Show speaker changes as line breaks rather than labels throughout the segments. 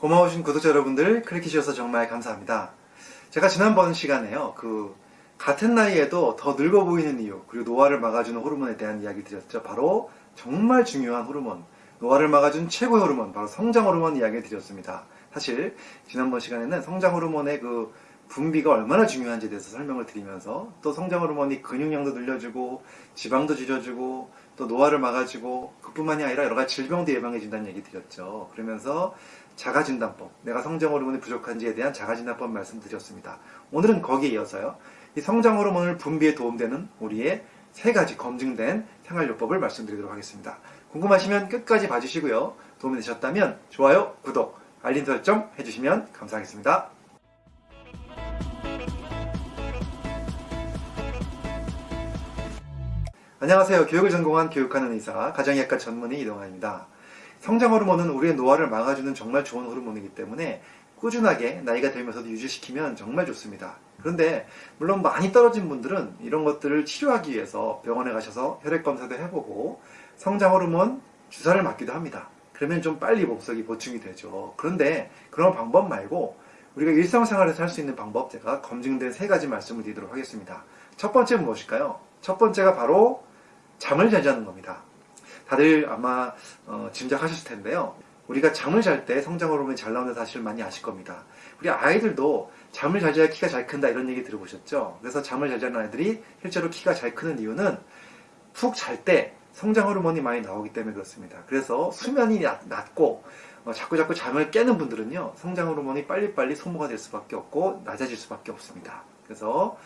고마우신 구독자 여러분들 클릭해 주셔서 정말 감사합니다. 제가 지난번 시간에요. 그 같은 나이에도 더 늙어 보이는 이유 그리고 노화를 막아주는 호르몬에 대한 이야기 드렸죠. 바로 정말 중요한 호르몬 노화를 막아준 최고의 호르몬 바로 성장 호르몬 이야기 드렸습니다. 사실 지난번 시간에는 성장 호르몬의 그 분비가 얼마나 중요한지에 대해서 설명을 드리면서 또 성장 호르몬이 근육량도 늘려주고 지방도 줄여주고 또 노화를 막아주고 그뿐만이 아니라 여러 가지 질병도 예방해준다는 얘기 드렸죠. 그러면서 자가진단법, 내가 성장 호르몬이 부족한지에 대한 자가진단법 말씀드렸습니다. 오늘은 거기에 이어서요. 이 성장 호르몬을 분비에 도움되는 우리의 세 가지 검증된 생활요법을 말씀드리도록 하겠습니다. 궁금하시면 끝까지 봐주시고요. 도움이 되셨다면 좋아요, 구독, 알림 설정 해주시면 감사하겠습니다. 안녕하세요. 교육을 전공한 교육하는 의사, 가정의학과 전문의 이동환입니다. 성장 호르몬은 우리의 노화를 막아주는 정말 좋은 호르몬이기 때문에 꾸준하게 나이가 들면서도 유지시키면 정말 좋습니다. 그런데 물론 많이 떨어진 분들은 이런 것들을 치료하기 위해서 병원에 가셔서 혈액 검사도 해보고 성장 호르몬 주사를 맞기도 합니다. 그러면 좀 빨리 몸속이 보충이 되죠. 그런데 그런 방법 말고 우리가 일상생활에서 할 수 있는 방법 제가 검증된 세 가지 말씀을 드리도록 하겠습니다. 첫 번째는 무엇일까요? 첫 번째가 바로 잠을 잘 자는 겁니다. 다들 아마 어, 짐작하셨을 텐데요. 우리가 잠을 잘 때 성장 호르몬이 잘 나오는 사실을 많이 아실 겁니다. 우리 아이들도 잠을 잘 자야 키가 잘 큰다 이런 얘기 들어보셨죠? 그래서 잠을 잘 자는 아이들이 실제로 키가 잘 크는 이유는 푹 잘 때 성장 호르몬이 많이 나오기 때문에 그렇습니다. 그래서 수면이 낮고 어, 자꾸 자꾸 잠을 깨는 분들은요 성장 호르몬이 빨리빨리 소모가 될 수밖에 없고 낮아질 수밖에 없습니다. 그래서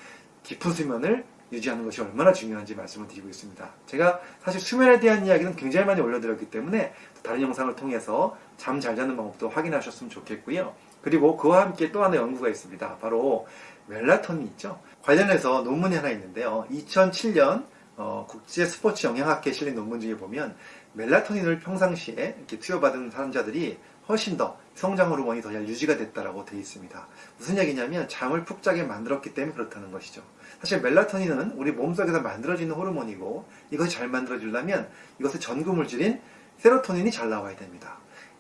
깊은 수면을 유지하는 것이 얼마나 중요한지 말씀을 드리고 있습니다. 제가 사실 수면에 대한 이야기는 굉장히 많이 올려드렸기 때문에 다른 영상을 통해서 잠 잘 자는 방법도 확인하셨으면 좋겠고요. 그리고 그와 함께 또 하나의 연구가 있습니다. 바로 멜라토닌 있죠. 관련해서 논문이 하나 있는데요. 2007년 어, 국제 스포츠 영양학회에 실린 논문 중에 보면 멜라토닌을 평상시에 이렇게 투여받은 사람자들이 훨씬 더 성장 호르몬이 더 잘 유지가 됐다라고 되어 있습니다. 무슨 얘기냐면 잠을 푹 자게 만들었기 때문에 그렇다는 것이죠. 사실 멜라토닌은 우리 몸속에서 만들어지는 호르몬이고 이것이 잘 만들어지려면 이것의 전구 물질인 세로토닌이 잘 나와야 됩니다.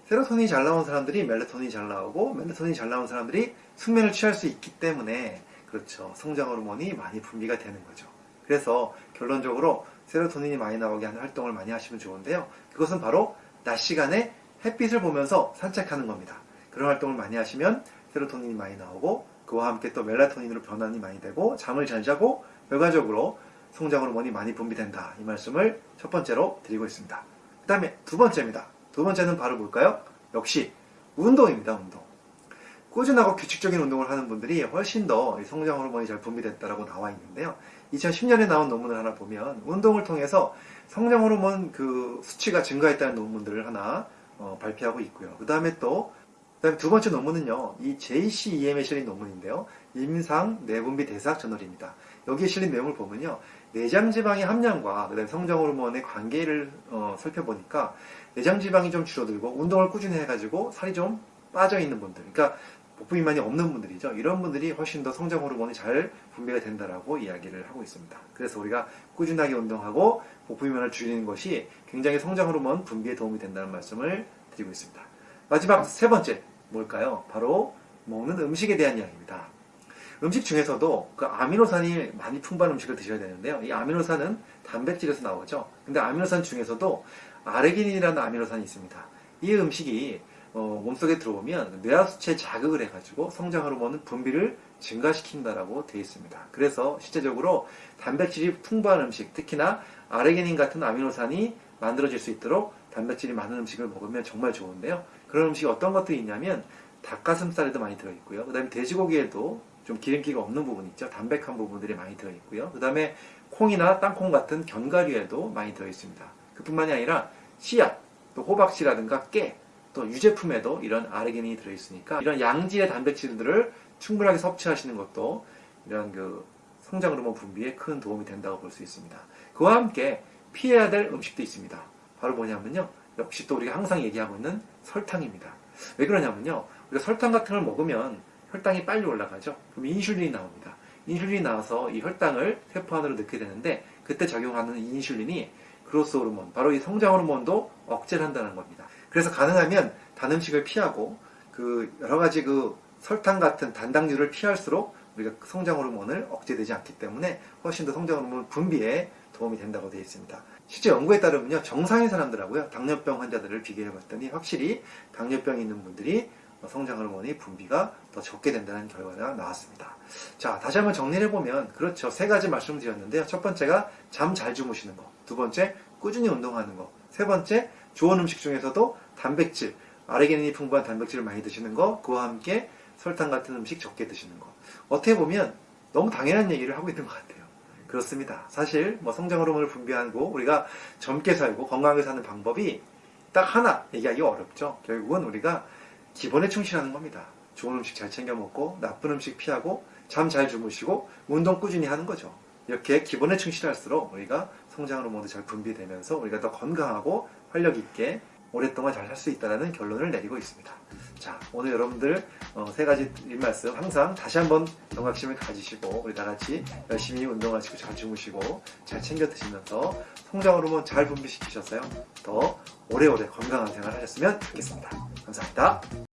세로토닌이 잘 나온 사람들이 멜라토닌이 잘 나오고 멜라토닌이 잘 나온 사람들이 숙면을 취할 수 있기 때문에 그렇죠. 성장 호르몬이 많이 분비가 되는 거죠. 그래서 결론적으로 세로토닌이 많이 나오게 하는 활동을 많이 하시면 좋은데요. 그것은 바로 낮 시간에 햇빛을 보면서 산책하는 겁니다. 그런 활동을 많이 하시면 세로토닌이 많이 나오고 그와 함께 또 멜라토닌으로 변환이 많이 되고 잠을 잘 자고 결과적으로 성장 호르몬이 많이 분비된다. 이 말씀을 첫 번째로 드리고 있습니다. 그 다음에 두 번째입니다. 두 번째는 바로 뭘까요? 역시 운동입니다. 운동. 꾸준하고 규칙적인 운동을 하는 분들이 훨씬 더 성장 호르몬이 잘 분비됐다라고 나와 있는데요. 2010년에 나온 논문을 하나 보면 운동을 통해서 성장 호르몬 그 수치가 증가했다는 논문들을 하나 어, 발표하고 있고요. 그 다음에 또 그다음에 두 번째 논문은요. 이 JCEM에 실린 논문인데요. 임상 내분비 대사학 저널입니다. 여기에 실린 내용을 보면요. 내장지방의 함량과 그다음에 성장호르몬의 관계를 어, 살펴보니까 내장지방이 좀 줄어들고 운동을 꾸준히 해가지고 살이 좀 빠져 있는 분들 그러니까 복부 비만이 없는 분들이죠. 이런 분들이 훨씬 더 성장 호르몬이 잘 분비가 된다라고 이야기를 하고 있습니다. 그래서 우리가 꾸준하게 운동하고 복부 비만을 줄이는 것이 굉장히 성장 호르몬 분비에 도움이 된다는 말씀을 드리고 있습니다. 마지막 세 번째 뭘까요? 바로 먹는 음식에 대한 이야기입니다. 음식 중에서도 그 아미노산이 많이 풍부한 음식을 드셔야 되는데요. 이 아미노산은 단백질에서 나오죠. 근데 아미노산 중에서도 아르기닌이라는 아미노산이 있습니다. 이 음식이 어, 몸속에 들어오면 뇌하수체에 자극을 해가지고 성장 호르몬은 분비를 증가시킨다라고 되어 있습니다. 그래서 실제적으로 단백질이 풍부한 음식, 특히나 아르기닌 같은 아미노산이 만들어질 수 있도록 단백질이 많은 음식을 먹으면 정말 좋은데요. 그런 음식이 어떤 것들이 있냐면 닭가슴살에도 많이 들어있고요. 그 다음에 돼지고기에도 좀 기름기가 없는 부분 있죠. 담백한 부분들이 많이 들어있고요. 그 다음에 콩이나 땅콩 같은 견과류에도 많이 들어있습니다. 그뿐만이 아니라 씨앗, 또 호박씨라든가 깨, 또 유제품에도 이런 아르기닌이 들어있으니까 이런 양질의 단백질들을 충분하게 섭취하시는 것도 이런 그 성장 호르몬 분비에 큰 도움이 된다고 볼 수 있습니다. 그와 함께 피해야 될 음식도 있습니다. 바로 뭐냐면요. 역시 또 우리가 항상 얘기하고 있는 설탕입니다. 왜 그러냐면요. 우리가 설탕 같은 걸 먹으면 혈당이 빨리 올라가죠. 그럼 인슐린이 나옵니다. 인슐린이 나와서 이 혈당을 세포 안으로 넣게 되는데 그때 작용하는 인슐린이 그로스 호르몬, 바로 이 성장 호르몬도 억제를 한다는 겁니다. 그래서 가능하면 단 음식을 피하고 그 여러 가지 그 설탕 같은 단당류를 피할수록 우리가 성장 호르몬을 억제되지 않기 때문에 훨씬 더 성장 호르몬 분비에 도움이 된다고 되어 있습니다. 실제 연구에 따르면요 정상인 사람들하고요 당뇨병 환자들을 비교해 봤더니 확실히 당뇨병이 있는 분들이 성장 호르몬의 분비가 더 적게 된다는 결과가 나왔습니다. 자 다시 한번 정리를 해보면 그렇죠 세 가지 말씀드렸는데요 첫 번째가 잠 잘 주무시는 거, 두 번째 꾸준히 운동하는 거, 세 번째 좋은 음식 중에서도 단백질 아르기닌이 풍부한 단백질을 많이 드시는 거, 그와 함께 설탕 같은 음식 적게 드시는 거. 어떻게 보면 너무 당연한 얘기를 하고 있는 것 같아요. 그렇습니다. 사실 뭐 성장 호르몬을 분비하고 우리가 젊게 살고 건강하게 사는 방법이 딱 하나 얘기하기 어렵죠. 결국은 우리가 기본에 충실하는 겁니다. 좋은 음식 잘 챙겨 먹고 나쁜 음식 피하고 잠 잘 주무시고 운동 꾸준히 하는 거죠. 이렇게 기본에 충실할수록 우리가 성장 호르몬도 잘 분비되면서 우리가 더 건강하고 활력 있게 오랫동안 잘 살 수 있다는 결론을 내리고 있습니다. 자, 오늘 여러분들 어, 세 가지 말씀 항상 다시 한번 경각심을 가지시고 우리 다 같이 열심히 운동하시고 잘 주무시고 잘 챙겨 드시면서 성장 호르몬 잘 분비시키셨어요. 더 오래오래 건강한 생활 하셨으면 좋겠습니다. 감사합니다.